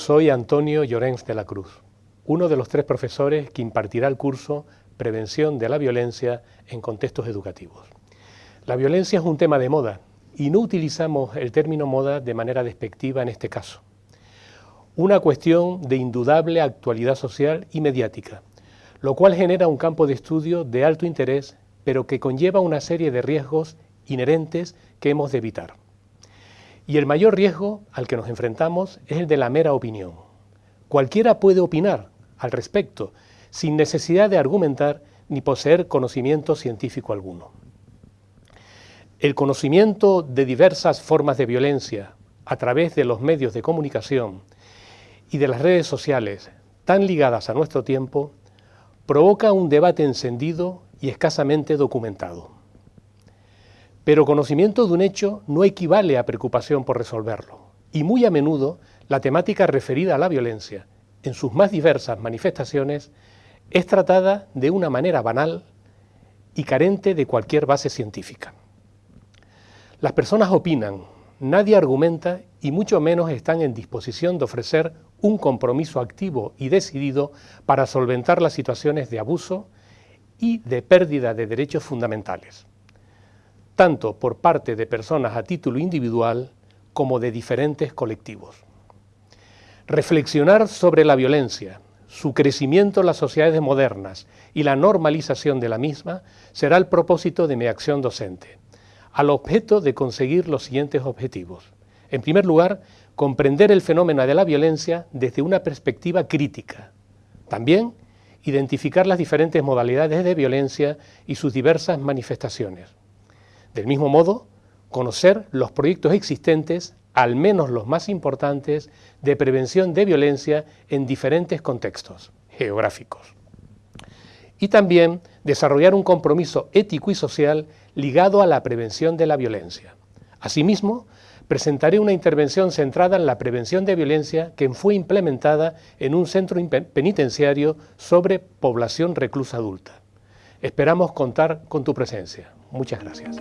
Soy Antonio Llorens de la Cruz, uno de los tres profesores que impartirá el curso Prevención de la Violencia en Contextos Educativos. La violencia es un tema de moda y no utilizamos el término moda de manera despectiva en este caso. Una cuestión de indudable actualidad social y mediática, lo cual genera un campo de estudio de alto interés, pero que conlleva una serie de riesgos inherentes que hemos de evitar. Y el mayor riesgo al que nos enfrentamos es el de la mera opinión. Cualquiera puede opinar al respecto, sin necesidad de argumentar ni poseer conocimiento científico alguno. El conocimiento de diversas formas de violencia a través de los medios de comunicación y de las redes sociales tan ligadas a nuestro tiempo provoca un debate encendido y escasamente documentado. Pero conocimiento de un hecho no equivale a preocupación por resolverlo, y muy a menudo la temática referida a la violencia, en sus más diversas manifestaciones, es tratada de una manera banal y carente de cualquier base científica. Las personas opinan, nadie argumenta y mucho menos están en disposición de ofrecer un compromiso activo y decidido para solventar las situaciones de abuso y de pérdida de derechos fundamentales tanto por parte de personas a título individual como de diferentes colectivos. Reflexionar sobre la violencia, su crecimiento en las sociedades modernas y la normalización de la misma será el propósito de mi acción docente, al objeto de conseguir los siguientes objetivos. En primer lugar, comprender el fenómeno de la violencia desde una perspectiva crítica. También, identificar las diferentes modalidades de violencia y sus diversas manifestaciones. Del mismo modo, conocer los proyectos existentes, al menos los más importantes, de prevención de violencia en diferentes contextos geográficos. Y también desarrollar un compromiso ético y social ligado a la prevención de la violencia. Asimismo, presentaré una intervención centrada en la prevención de violencia que fue implementada en un centro penitenciario sobre población reclusa adulta. Esperamos contar con tu presencia. Muchas gracias.